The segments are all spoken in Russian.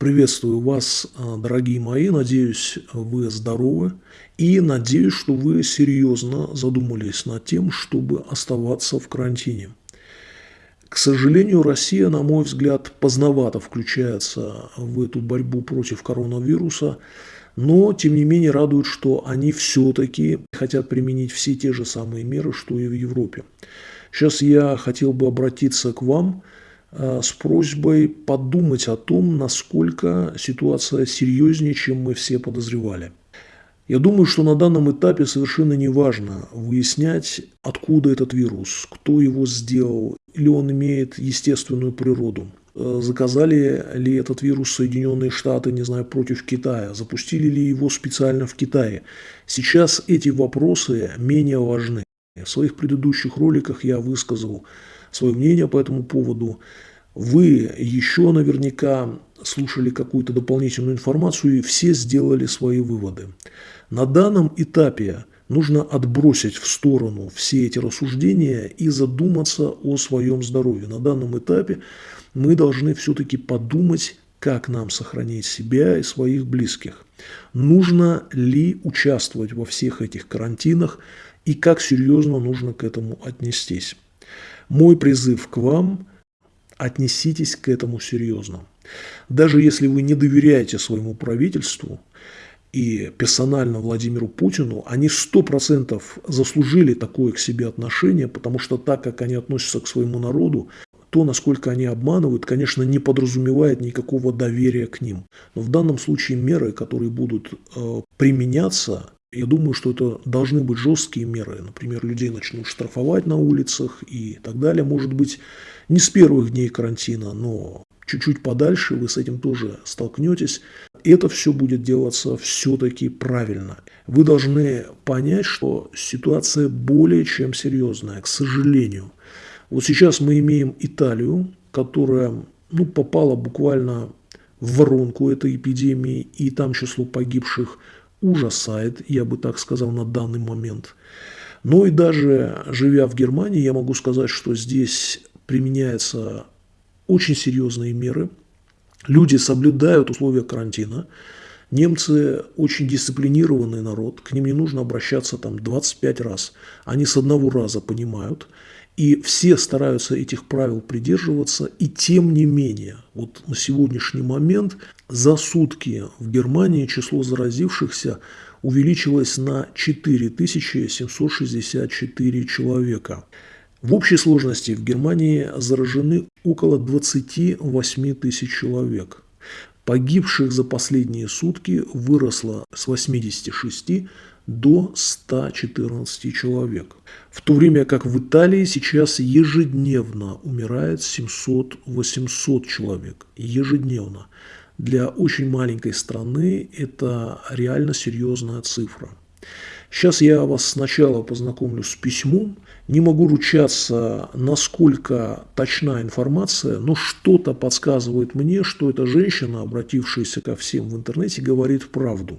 Приветствую вас, а, дорогие мои. Надеюсь, вы здоровы. И надеюсь, что вы серьезно задумались над тем, чтобы оставаться в карантине. К сожалению, Россия, на мой взгляд, поздновато включается в эту борьбу против коронавируса. Но, тем не менее, радует, что они все-таки хотят применить все те же самые меры, что и в Европе. Сейчас я хотел бы обратиться к вам – с просьбой подумать о том, насколько ситуация серьезнее, чем мы все подозревали. Я думаю, что на данном этапе совершенно не важно выяснять, откуда этот вирус, кто его сделал, или он имеет естественную природу. Э, заказали ли этот вирус Соединенные Штаты, не знаю, против Китая? Запустили ли его специально в Китае? Сейчас эти вопросы менее важны. В своих предыдущих роликах я высказал свое мнение по этому поводу. Вы еще наверняка слушали какую-то дополнительную информацию и все сделали свои выводы. На данном этапе нужно отбросить в сторону все эти рассуждения и задуматься о своем здоровье. На данном этапе мы должны все-таки подумать, как нам сохранить себя и своих близких. Нужно ли участвовать во всех этих карантинах и как серьезно нужно к этому отнестись. Мой призыв к вам – отнеситесь к этому серьезно. Даже если вы не доверяете своему правительству и персонально Владимиру Путину, они 100% заслужили такое к себе отношение, потому что так, как они относятся к своему народу, то, насколько они обманывают, конечно, не подразумевает никакого доверия к ним. Но в данном случае меры, которые будут э, применяться, я думаю, что это должны быть жесткие меры. Например, людей начнут штрафовать на улицах и так далее. Может быть, не с первых дней карантина, но чуть-чуть подальше вы с этим тоже столкнетесь. Это все будет делаться все-таки правильно. Вы должны понять, что ситуация более чем серьезная, к сожалению. Вот сейчас мы имеем Италию, которая ну, попала буквально в воронку этой эпидемии, и там число погибших – ужасает, я бы так сказал, на данный момент. Но и даже живя в Германии, я могу сказать, что здесь применяются очень серьезные меры. Люди соблюдают условия карантина. Немцы очень дисциплинированный народ, к ним не нужно обращаться там 25 раз. Они с одного раза понимают. И все стараются этих правил придерживаться, и тем не менее, вот на сегодняшний момент за сутки в Германии число заразившихся увеличилось на 4764 человека. В общей сложности в Германии заражены около 28 тысяч человек. Погибших за последние сутки выросло с 86 до 114 человек. В то время как в Италии сейчас ежедневно умирает 700-800 человек. Ежедневно. Для очень маленькой страны это реально серьезная цифра. Сейчас я вас сначала познакомлю с письмом. Не могу ручаться, насколько точна информация, но что-то подсказывает мне, что эта женщина, обратившаяся ко всем в интернете, говорит правду.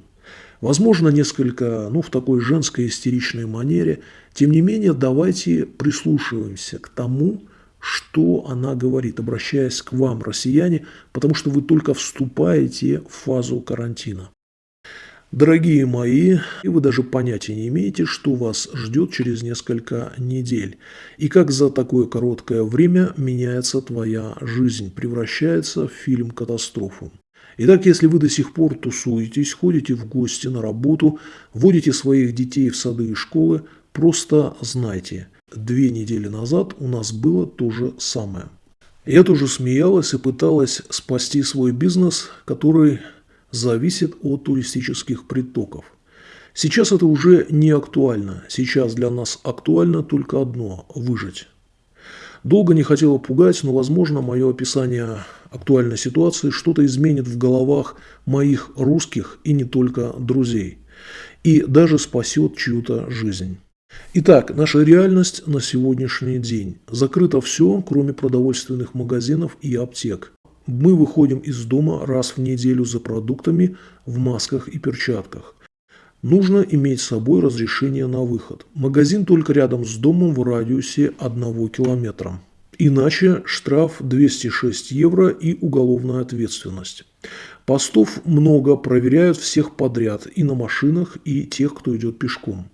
Возможно, несколько, ну, в такой женской истеричной манере. Тем не менее, давайте прислушиваемся к тому, что она говорит, обращаясь к вам, россияне, потому что вы только вступаете в фазу карантина. Дорогие мои, и вы даже понятия не имеете, что вас ждет через несколько недель, и как за такое короткое время меняется твоя жизнь, превращается в фильм-катастрофу. Итак, если вы до сих пор тусуетесь, ходите в гости на работу, водите своих детей в сады и школы, просто знайте, две недели назад у нас было то же самое. Я тоже смеялась и пыталась спасти свой бизнес, который зависит от туристических притоков. Сейчас это уже не актуально. Сейчас для нас актуально только одно – выжить. Долго не хотела пугать, но, возможно, мое описание актуальной ситуации что-то изменит в головах моих русских и не только друзей. И даже спасет чью-то жизнь. Итак, наша реальность на сегодняшний день. Закрыто все, кроме продовольственных магазинов и аптек. Мы выходим из дома раз в неделю за продуктами в масках и перчатках. Нужно иметь с собой разрешение на выход. Магазин только рядом с домом в радиусе 1 километра. Иначе штраф 206 евро и уголовная ответственность. Постов много, проверяют всех подряд, и на машинах, и тех, кто идет пешком.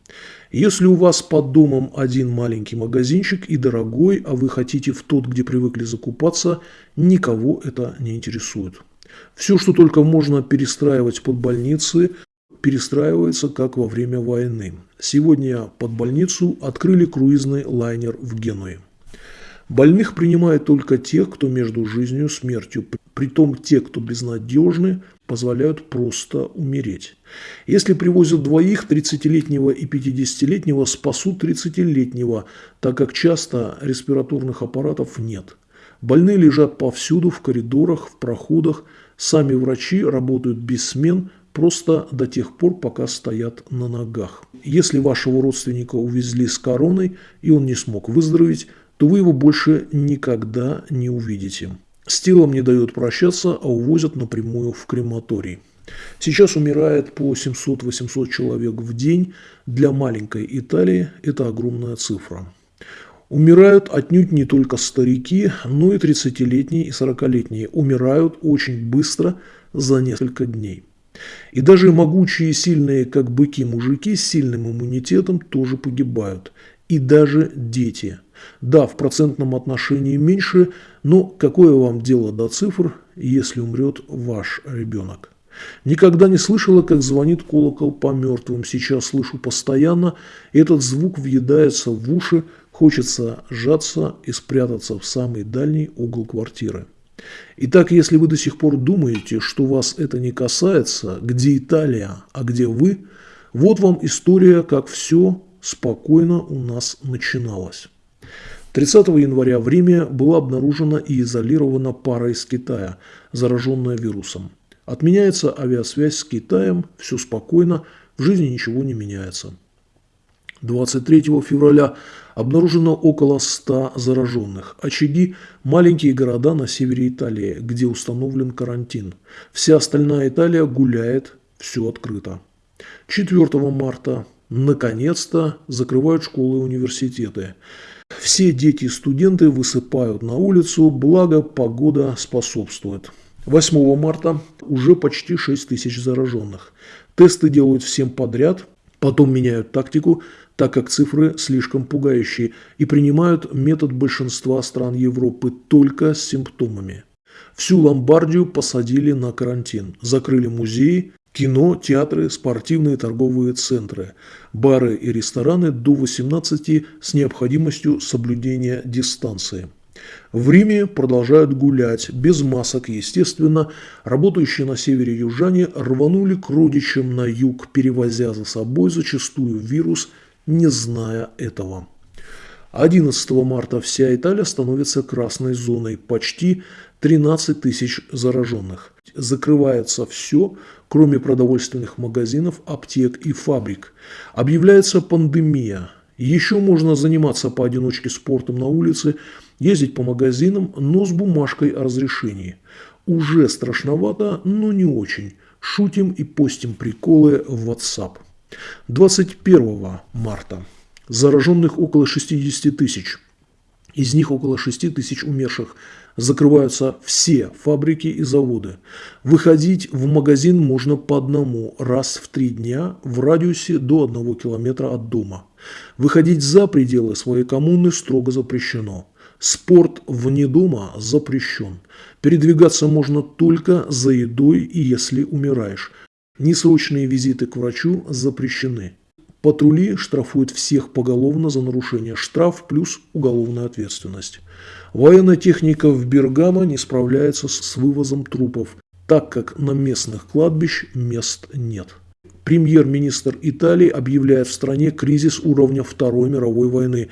Если у вас под домом один маленький магазинчик и дорогой, а вы хотите в тот, где привыкли закупаться, никого это не интересует. Все, что только можно перестраивать под больницы, перестраивается, как во время войны. Сегодня под больницу открыли круизный лайнер в Генуе. Больных принимают только тех, кто между жизнью и смертью. Притом те, кто безнадежны, позволяют просто умереть. Если привозят двоих, 30-летнего и 50-летнего, спасут 30-летнего, так как часто респираторных аппаратов нет. Больные лежат повсюду, в коридорах, в проходах. Сами врачи работают без смен, просто до тех пор, пока стоят на ногах. Если вашего родственника увезли с короной, и он не смог выздороветь, то вы его больше никогда не увидите. С телом не дают прощаться, а увозят напрямую в крематорий. Сейчас умирает по 700-800 человек в день. Для маленькой Италии это огромная цифра. Умирают отнюдь не только старики, но и 30-летние и 40-летние. Умирают очень быстро за несколько дней. И даже могучие и сильные, как быки, мужики с сильным иммунитетом тоже погибают. И даже дети – да, в процентном отношении меньше, но какое вам дело до цифр, если умрет ваш ребенок? Никогда не слышала, как звонит колокол по мертвым. Сейчас слышу постоянно. Этот звук въедается в уши, хочется сжаться и спрятаться в самый дальний угол квартиры. Итак, если вы до сих пор думаете, что вас это не касается, где Италия, а где вы, вот вам история, как все спокойно у нас начиналось. 30 января в Риме была обнаружена и изолирована пара из Китая, зараженная вирусом. Отменяется авиасвязь с Китаем, все спокойно, в жизни ничего не меняется. 23 февраля обнаружено около 100 зараженных. Очаги – маленькие города на севере Италии, где установлен карантин. Вся остальная Италия гуляет, все открыто. 4 марта наконец-то закрывают школы и университеты. Все дети и студенты высыпают на улицу, благо погода способствует. 8 марта уже почти 6 тысяч зараженных. Тесты делают всем подряд, потом меняют тактику, так как цифры слишком пугающие, и принимают метод большинства стран Европы только с симптомами. Всю Ломбардию посадили на карантин, закрыли музеи, кино, театры, спортивные торговые центры, бары и рестораны до 18 с необходимостью соблюдения дистанции. В Риме продолжают гулять, без масок, естественно. Работающие на севере южане рванули к родичам на юг, перевозя за собой зачастую вирус, не зная этого. 11 марта вся Италия становится красной зоной, почти 13 тысяч зараженных. Закрывается все, кроме продовольственных магазинов, аптек и фабрик. Объявляется пандемия. Еще можно заниматься поодиночке спортом на улице, ездить по магазинам, но с бумажкой о разрешении. Уже страшновато, но не очень. Шутим и постим приколы в WhatsApp. 21 марта. Зараженных около 60 тысяч. Из них около 6 тысяч умерших. Закрываются все фабрики и заводы. Выходить в магазин можно по одному раз в три дня в радиусе до одного километра от дома. Выходить за пределы своей коммуны строго запрещено. Спорт вне дома запрещен. Передвигаться можно только за едой и если умираешь. Несрочные визиты к врачу запрещены. Патрули штрафуют всех поголовно за нарушение. Штраф плюс уголовная ответственность. Военная техника в Бергамо не справляется с вывозом трупов, так как на местных кладбищ мест нет. Премьер-министр Италии объявляет в стране кризис уровня Второй мировой войны.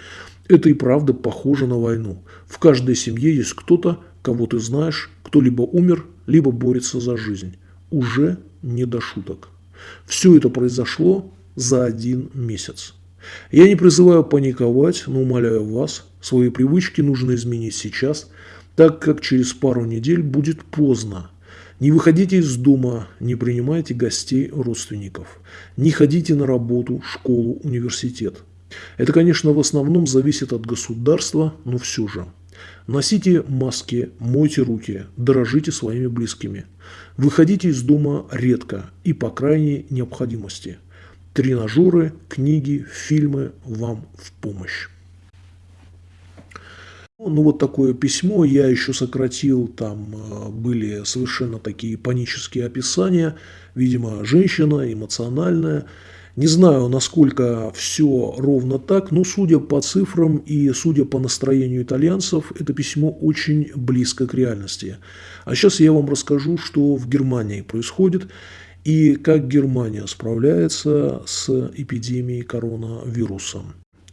Это и правда похоже на войну. В каждой семье есть кто-то, кого ты знаешь, кто либо умер, либо борется за жизнь. Уже не до шуток. Все это произошло за один месяц. Я не призываю паниковать, но умоляю вас, свои привычки нужно изменить сейчас, так как через пару недель будет поздно. Не выходите из дома, не принимайте гостей родственников, не ходите на работу, школу, университет. Это, конечно, в основном зависит от государства, но все же. Носите маски, мойте руки, дорожите своими близкими. Выходите из дома редко и по крайней необходимости. Тренажеры, книги, фильмы вам в помощь. Ну, вот такое письмо я еще сократил, там э, были совершенно такие панические описания, видимо, женщина, эмоциональная. Не знаю, насколько все ровно так, но судя по цифрам и судя по настроению итальянцев, это письмо очень близко к реальности. А сейчас я вам расскажу, что в Германии происходит и как Германия справляется с эпидемией коронавируса.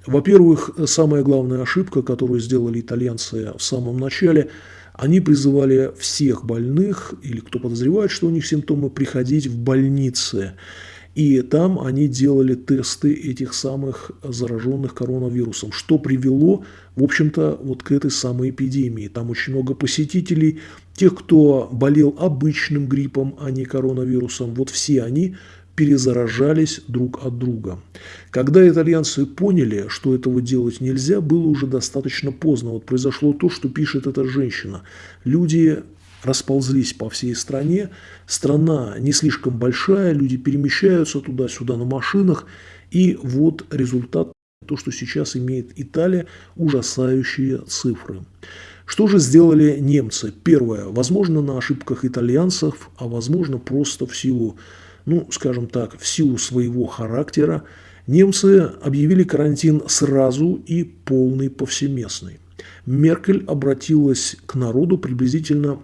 Во-первых, самая главная ошибка, которую сделали итальянцы в самом начале, они призывали всех больных или кто подозревает, что у них симптомы, приходить в больницы. И там они делали тесты этих самых зараженных коронавирусом, что привело, в общем-то, вот к этой самой эпидемии. Там очень много посетителей, тех, кто болел обычным гриппом, а не коронавирусом. Вот все они перезаражались друг от друга. Когда итальянцы поняли, что этого делать нельзя, было уже достаточно поздно. Вот произошло то, что пишет эта женщина. Люди расползлись по всей стране. Страна не слишком большая, люди перемещаются туда-сюда на машинах. И вот результат, то, что сейчас имеет Италия, ужасающие цифры. Что же сделали немцы? Первое, возможно, на ошибках итальянцев, а возможно, просто в силу ну, скажем так, в силу своего характера, немцы объявили карантин сразу и полный повсеместный. Меркель обратилась к народу приблизительно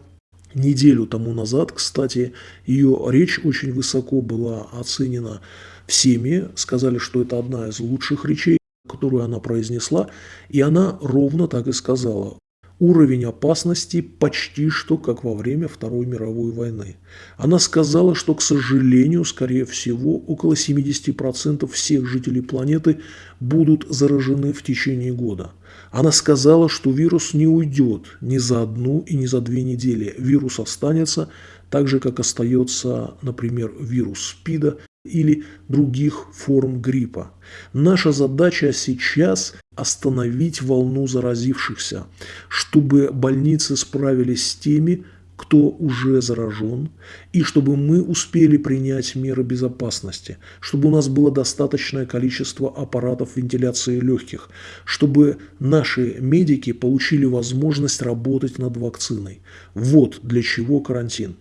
неделю тому назад. Кстати, ее речь очень высоко была оценена всеми. Сказали, что это одна из лучших речей, которую она произнесла. И она ровно так и сказала уровень опасности почти что как во время Второй мировой войны. Она сказала, что, к сожалению, скорее всего, около 70% всех жителей планеты будут заражены в течение года. Она сказала, что вирус не уйдет ни за одну и ни за две недели. Вирус останется так же, как остается, например, вирус СПИДа или других форм гриппа. Наша задача сейчас остановить волну заразившихся, чтобы больницы справились с теми, кто уже заражен, и чтобы мы успели принять меры безопасности, чтобы у нас было достаточное количество аппаратов вентиляции легких, чтобы наши медики получили возможность работать над вакциной. Вот для чего карантин.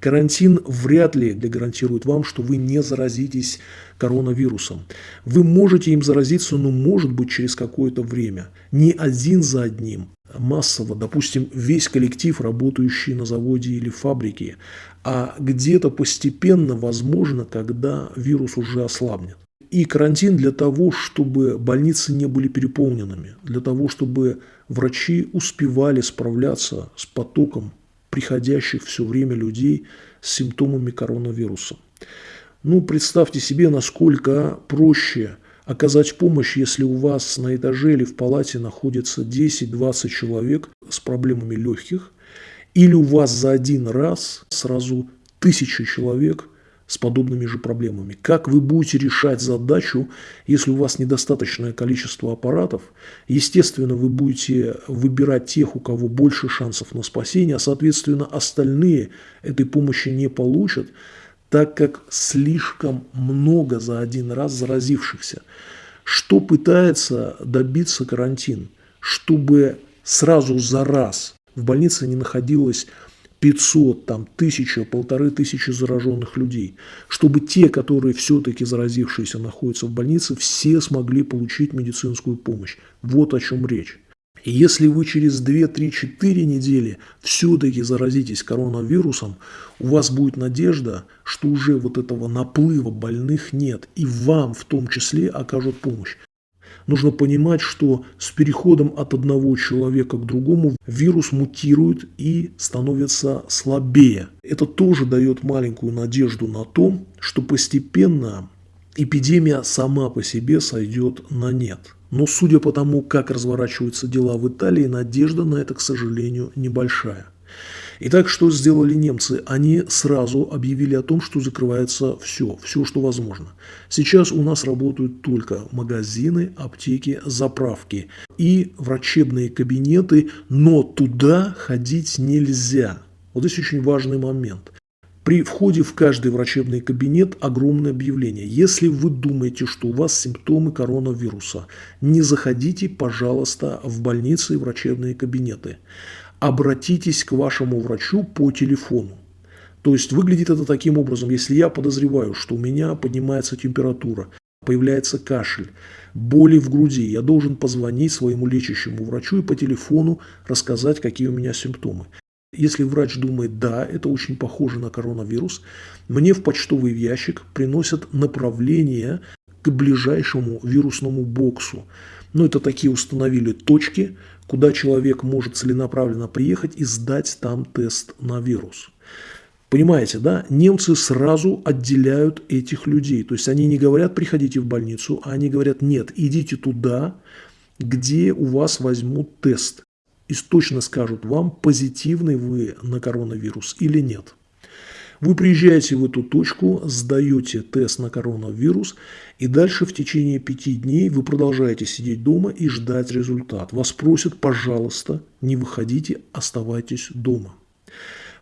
Карантин вряд ли гарантирует вам, что вы не заразитесь коронавирусом. Вы можете им заразиться, но может быть через какое-то время. Не один за одним, массово, допустим, весь коллектив, работающий на заводе или фабрике, а где-то постепенно, возможно, когда вирус уже ослабнет. И карантин для того, чтобы больницы не были переполненными, для того, чтобы врачи успевали справляться с потоком приходящих все время людей с симптомами коронавируса. Ну, представьте себе, насколько проще оказать помощь, если у вас на этаже или в палате находится 10-20 человек с проблемами легких, или у вас за один раз сразу тысяча человек с подобными же проблемами. Как вы будете решать задачу, если у вас недостаточное количество аппаратов? Естественно, вы будете выбирать тех, у кого больше шансов на спасение, а соответственно остальные этой помощи не получат, так как слишком много за один раз заразившихся. Что пытается добиться карантин? Чтобы сразу за раз в больнице не находилось 500, там, тысяча, полторы тысячи зараженных людей, чтобы те, которые все-таки заразившиеся находятся в больнице, все смогли получить медицинскую помощь. Вот о чем речь. Если вы через 2, 3, 4 недели все-таки заразитесь коронавирусом, у вас будет надежда, что уже вот этого наплыва больных нет, и вам в том числе окажут помощь. Нужно понимать, что с переходом от одного человека к другому вирус мутирует и становится слабее. Это тоже дает маленькую надежду на то, что постепенно эпидемия сама по себе сойдет на нет. Но судя по тому, как разворачиваются дела в Италии, надежда на это, к сожалению, небольшая. Итак, что сделали немцы? Они сразу объявили о том, что закрывается все, все, что возможно. Сейчас у нас работают только магазины, аптеки, заправки и врачебные кабинеты, но туда ходить нельзя. Вот здесь очень важный момент. При входе в каждый врачебный кабинет огромное объявление. Если вы думаете, что у вас симптомы коронавируса, не заходите, пожалуйста, в больницы и врачебные кабинеты. Обратитесь к вашему врачу по телефону. То есть выглядит это таким образом, если я подозреваю, что у меня поднимается температура, появляется кашель, боли в груди, я должен позвонить своему лечащему врачу и по телефону рассказать, какие у меня симптомы. Если врач думает, да, это очень похоже на коронавирус, мне в почтовый ящик приносят направление к ближайшему вирусному боксу. Ну, это такие установили точки, куда человек может целенаправленно приехать и сдать там тест на вирус. Понимаете, да? Немцы сразу отделяют этих людей. То есть они не говорят, приходите в больницу, а они говорят, нет, идите туда, где у вас возьмут тест и точно скажут вам, позитивный вы на коронавирус или нет. Вы приезжаете в эту точку, сдаете тест на коронавирус, и дальше в течение пяти дней вы продолжаете сидеть дома и ждать результат. Вас просят, пожалуйста, не выходите, оставайтесь дома.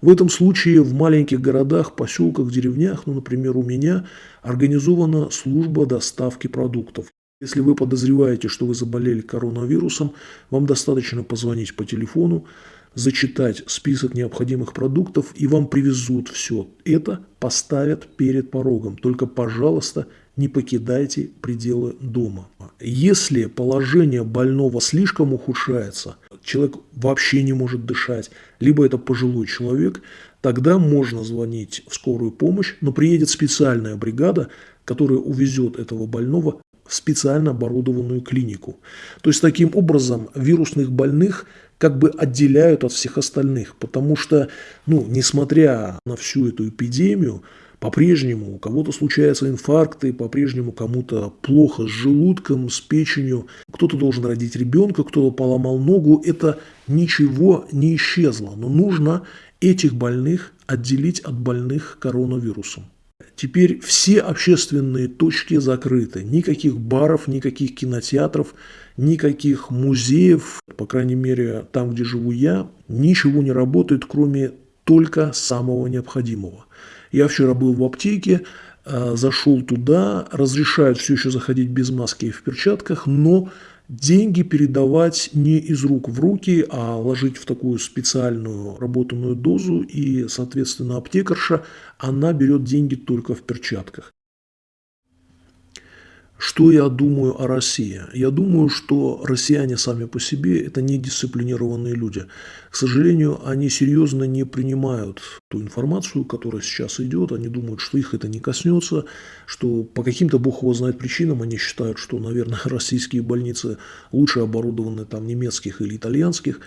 В этом случае в маленьких городах, поселках, деревнях, ну, например, у меня организована служба доставки продуктов. Если вы подозреваете, что вы заболели коронавирусом, вам достаточно позвонить по телефону, зачитать список необходимых продуктов, и вам привезут все это, поставят перед порогом. Только, пожалуйста, не покидайте пределы дома. Если положение больного слишком ухудшается, человек вообще не может дышать, либо это пожилой человек, тогда можно звонить в скорую помощь, но приедет специальная бригада, которая увезет этого больного специально оборудованную клинику. То есть таким образом вирусных больных как бы отделяют от всех остальных, потому что, ну, несмотря на всю эту эпидемию, по-прежнему у кого-то случаются инфаркты, по-прежнему кому-то плохо с желудком, с печенью, кто-то должен родить ребенка, кто-то поломал ногу, это ничего не исчезло, но нужно этих больных отделить от больных коронавирусом. Теперь все общественные точки закрыты. Никаких баров, никаких кинотеатров, никаких музеев, по крайней мере, там, где живу я, ничего не работает, кроме только самого необходимого. Я вчера был в аптеке, э, зашел туда, разрешают все еще заходить без маски и в перчатках, но деньги передавать не из рук в руки, а ложить в такую специальную работанную дозу, и, соответственно, аптекарша, она берет деньги только в перчатках. Что я думаю о России? Я думаю, что россияне сами по себе – это недисциплинированные люди. К сожалению, они серьезно не принимают ту информацию, которая сейчас идет. Они думают, что их это не коснется, что по каким-то, бог его знает, причинам они считают, что, наверное, российские больницы лучше оборудованы там немецких или итальянских.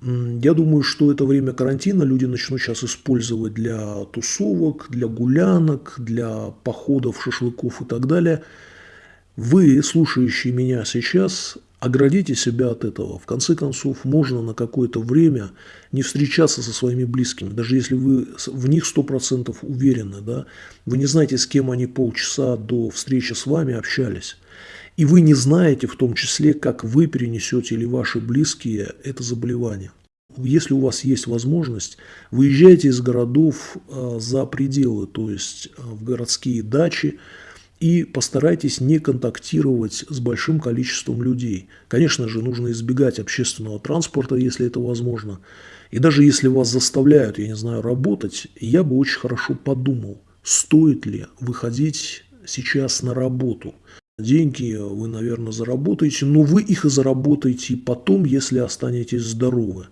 Я думаю, что это время карантина люди начнут сейчас использовать для тусовок, для гулянок, для походов, шашлыков и так далее – вы, слушающие меня сейчас, оградите себя от этого. В конце концов, можно на какое-то время не встречаться со своими близкими, даже если вы в них 100% уверены, да, вы не знаете, с кем они полчаса до встречи с вами общались. И вы не знаете в том числе, как вы перенесете или ваши близкие это заболевание. Если у вас есть возможность, выезжайте из городов э, за пределы, то есть э, в городские дачи, и постарайтесь не контактировать с большим количеством людей. Конечно же, нужно избегать общественного транспорта, если это возможно. И даже если вас заставляют, я не знаю, работать, я бы очень хорошо подумал, стоит ли выходить сейчас на работу. Деньги вы, наверное, заработаете, но вы их и заработаете потом, если останетесь здоровы.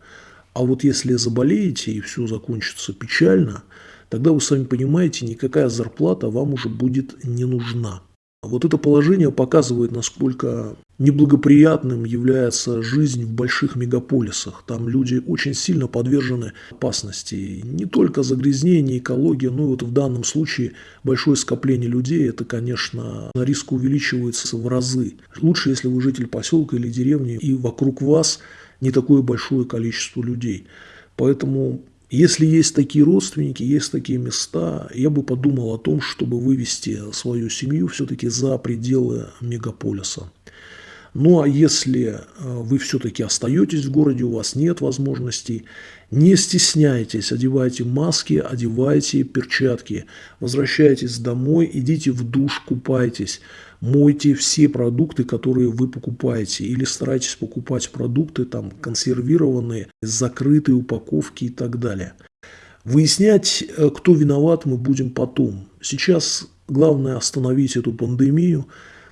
А вот если заболеете и все закончится печально – тогда вы сами понимаете, никакая зарплата вам уже будет не нужна. Вот это положение показывает, насколько неблагоприятным является жизнь в больших мегаполисах. Там люди очень сильно подвержены опасности. Не только загрязнение, экология, но и вот в данном случае большое скопление людей, это, конечно, риск увеличивается в разы. Лучше, если вы житель поселка или деревни, и вокруг вас не такое большое количество людей. Поэтому Если есть такие родственники, есть такие места, я бы подумал о том, чтобы вывести свою семью все-таки за пределы мегаполиса. Ну а если э, вы все-таки остаетесь в городе, у вас нет возможностей, не стесняйтесь, одевайте маски, одевайте перчатки, возвращайтесь домой, идите в душ, купайтесь, мойте все продукты, которые вы покупаете, или старайтесь покупать продукты там консервированные, закрытые упаковки и так далее. Выяснять, э, кто виноват, мы будем потом. Сейчас главное остановить эту пандемию,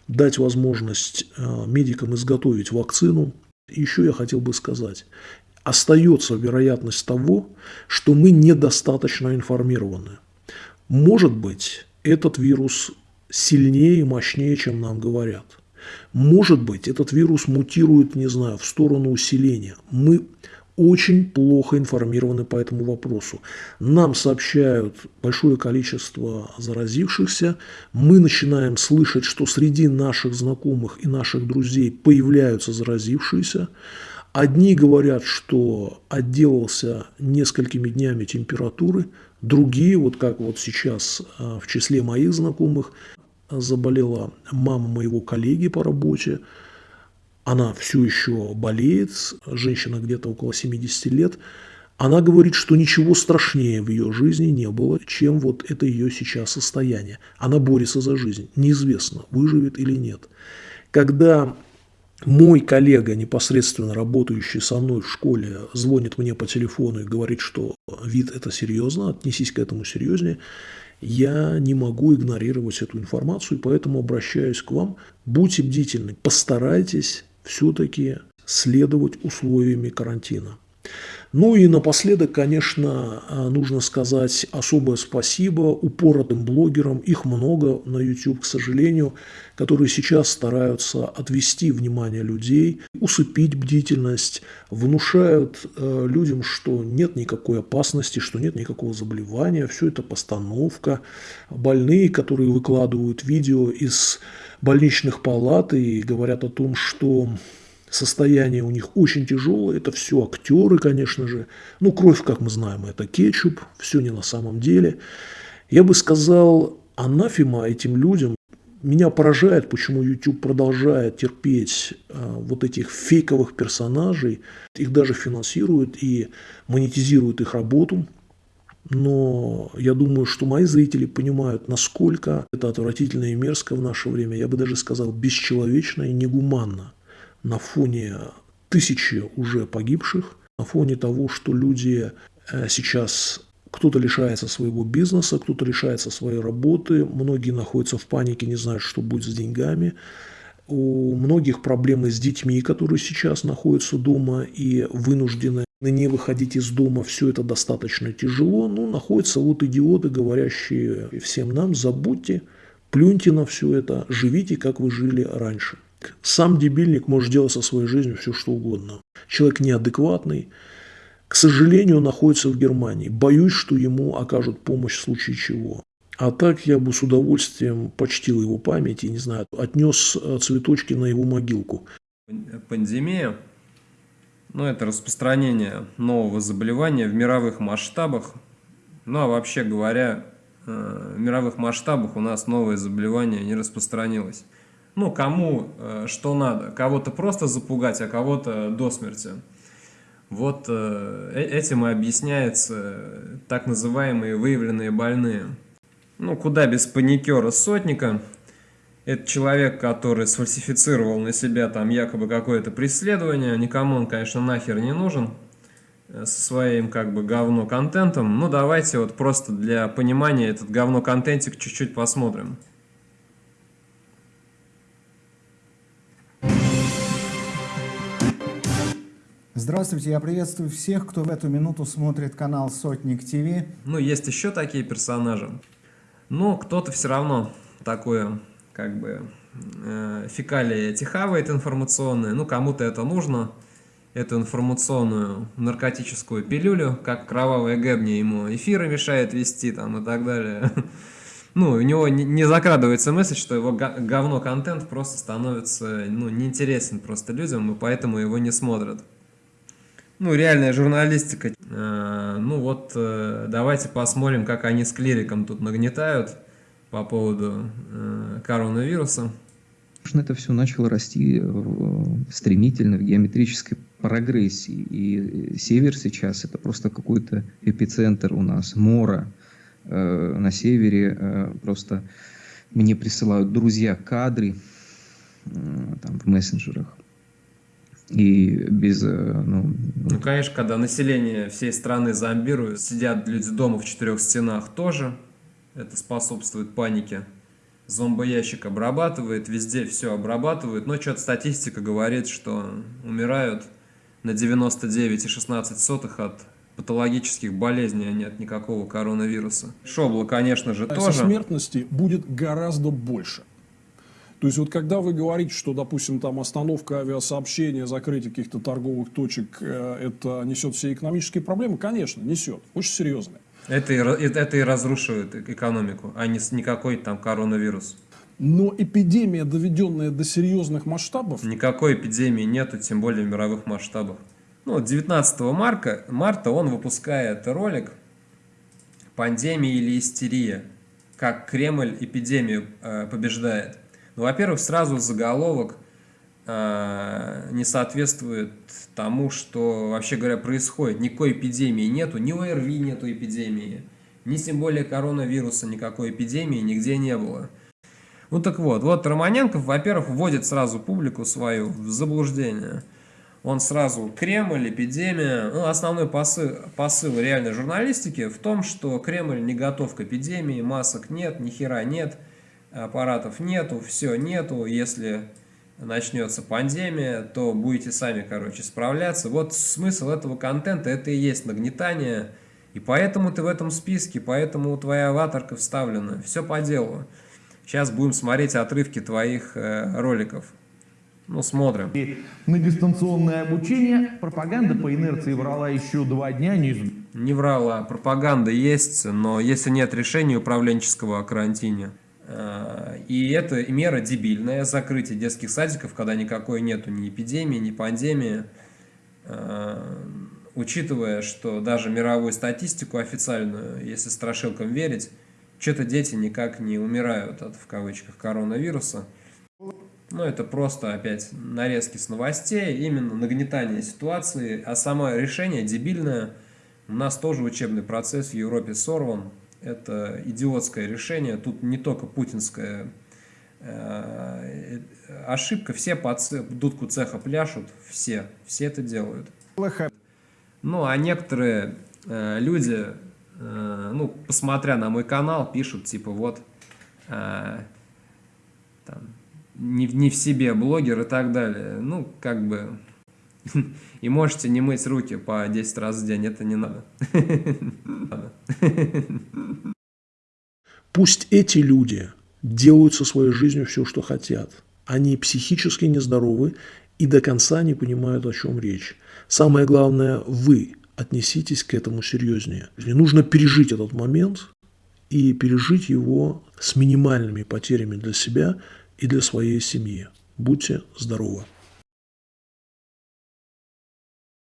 дать возможность э, медикам изготовить вакцину. Еще я хотел бы сказать, остается вероятность того, что мы недостаточно информированы. Может быть, этот вирус сильнее и мощнее, чем нам говорят. Может быть, этот вирус мутирует, не знаю, в сторону усиления. Мы очень плохо информированы по этому вопросу. Нам сообщают большое количество заразившихся, мы начинаем слышать, что среди наших знакомых и наших друзей появляются заразившиеся. Одни говорят, что отделался несколькими днями температуры, другие, вот как вот сейчас а, в числе моих знакомых, заболела мама моего коллеги по работе, она все еще болеет, женщина где-то около 70 лет, она говорит, что ничего страшнее в ее жизни не было, чем вот это ее сейчас состояние. Она борется за жизнь. Неизвестно, выживет или нет. Когда мой коллега, непосредственно работающий со мной в школе, звонит мне по телефону и говорит, что вид это серьезно, отнесись к этому серьезнее, я не могу игнорировать эту информацию, и поэтому обращаюсь к вам. Будьте бдительны, постарайтесь все-таки следовать условиями карантина. Ну и напоследок, конечно, нужно сказать особое спасибо упоротым блогерам, их много на YouTube, к сожалению, которые сейчас стараются отвести внимание людей, усыпить бдительность, внушают э, людям, что нет никакой опасности, что нет никакого заболевания, все это постановка. Больные, которые выкладывают видео из больничных палат и говорят о том, что состояние у них очень тяжелое, это все актеры, конечно же. Ну, кровь, как мы знаем, это кетчуп, все не на самом деле. Я бы сказал, анафема этим людям. Меня поражает, почему YouTube продолжает терпеть э, вот этих фейковых персонажей. Их даже финансируют и монетизируют их работу. Но я думаю, что мои зрители понимают, насколько это отвратительно и мерзко в наше время. Я бы даже сказал, бесчеловечно и негуманно на фоне тысячи уже погибших, на фоне того, что люди э, сейчас кто-то лишается своего бизнеса, кто-то лишается своей работы, многие находятся в панике, не знают, что будет с деньгами. У многих проблемы с детьми, которые сейчас находятся дома и вынуждены не выходить из дома, все это достаточно тяжело. Ну, находятся вот идиоты, говорящие всем нам, забудьте, плюньте на все это, живите, как вы жили раньше. Сам дебильник может делать со своей жизнью все, что угодно. Человек неадекватный, к сожалению, находится в Германии. Боюсь, что ему окажут помощь в случае чего. А так я бы с удовольствием почтил его память и, не знаю, отнес э, цветочки на его могилку. Пандемия, ну это распространение нового заболевания в мировых масштабах. Ну а вообще говоря, э, в мировых масштабах у нас новое заболевание не распространилось ну, кому э, что надо. Кого-то просто запугать, а кого-то до смерти. Вот э, э этим и объясняется так называемые выявленные больные. Ну, куда без паникера сотника. Это человек, который сфальсифицировал на себя там якобы какое-то преследование. Никому он, конечно, нахер не нужен э, со своим как бы говно-контентом. Ну, давайте вот просто для понимания этот говно-контентик чуть-чуть посмотрим. Здравствуйте, я приветствую всех, кто в эту минуту смотрит канал Сотник ТВ. Ну, есть еще такие персонажи. Но кто-то все равно такое, как бы, э, фекалия тихавает информационные. Ну, кому-то это нужно, эту информационную наркотическую пилюлю, как кровавая гэбни ему эфиры мешает вести там и так далее. Ну, у него не закрадывается мысль, что его говно-контент просто становится, ну, неинтересен просто людям, и поэтому его не смотрят. Ну, реальная журналистика. Э, ну вот, э, давайте посмотрим, как они с клириком тут нагнетают по поводу э, коронавируса. Это все начало расти стремительно в геометрической прогрессии. И север сейчас это просто какой-то эпицентр у нас, мора. На севере просто мне присылают друзья кадры там, в мессенджерах и без... Э, ну, ну, конечно, когда население всей страны зомбирует, сидят люди дома в четырех стенах тоже, это способствует панике. Зомбоящик обрабатывает, везде все обрабатывает, но что-то статистика говорит, что умирают на 99,16 от патологических болезней, а не от никакого коронавируса. Шобла, конечно же, тоже. Смертности будет гораздо больше. То есть вот когда вы говорите, что, допустим, там остановка авиасообщения, закрытие каких-то торговых точек, э, это несет все экономические проблемы, конечно, несет, очень серьезные. Это и, это и разрушивает экономику, а не никакой там коронавирус. Но эпидемия, доведенная до серьезных масштабов... Никакой эпидемии нету, тем более в мировых масштабах. Ну, 19 марта, марта он выпускает ролик «Пандемия или истерия. Как Кремль эпидемию э, побеждает». Ну, во-первых, сразу заголовок э, не соответствует тому, что, вообще говоря, происходит. Никакой эпидемии нету, ни ОРВИ нету эпидемии, ни тем более коронавируса никакой эпидемии нигде не было. Ну так вот, вот Романенков, во-первых, вводит сразу публику свою в заблуждение. Он сразу Кремль, эпидемия. Ну, основной посыл, посыл реальной журналистики в том, что Кремль не готов к эпидемии, масок нет, ни хера нет – аппаратов нету, все нету, если начнется пандемия, то будете сами, короче, справляться. Вот смысл этого контента, это и есть нагнетание, и поэтому ты в этом списке, поэтому твоя аватарка вставлена, все по делу. Сейчас будем смотреть отрывки твоих э, роликов. Ну, смотрим. На дистанционное обучение пропаганда по инерции врала еще два дня. Не, не врала, пропаганда есть, но если нет решения управленческого о карантине, и это мера дебильная, закрытие детских садиков, когда никакой нету ни эпидемии, ни пандемии, э, учитывая, что даже мировую статистику официальную, если страшилкам верить, что-то дети никак не умирают от, в кавычках, коронавируса. Ну, это просто опять нарезки с новостей, именно нагнетание ситуации, а само решение дебильное. У нас тоже учебный процесс в Европе сорван, это идиотское решение. Тут не только путинская э, ошибка. Все по дудку цеха пляшут, все, все это делают. Ну, а некоторые э, люди, э, ну, посмотря на мой канал, пишут, типа, вот, там, не, не в себе блогер и так далее. Ну, как бы, и можете не мыть руки по 10 раз в день, это не надо. Пусть эти люди делают со своей жизнью все, что хотят. Они психически нездоровы и до конца не понимают, о чем речь. Самое главное, вы отнеситесь к этому серьезнее. Не нужно пережить этот момент и пережить его с минимальными потерями для себя и для своей семьи. Будьте здоровы!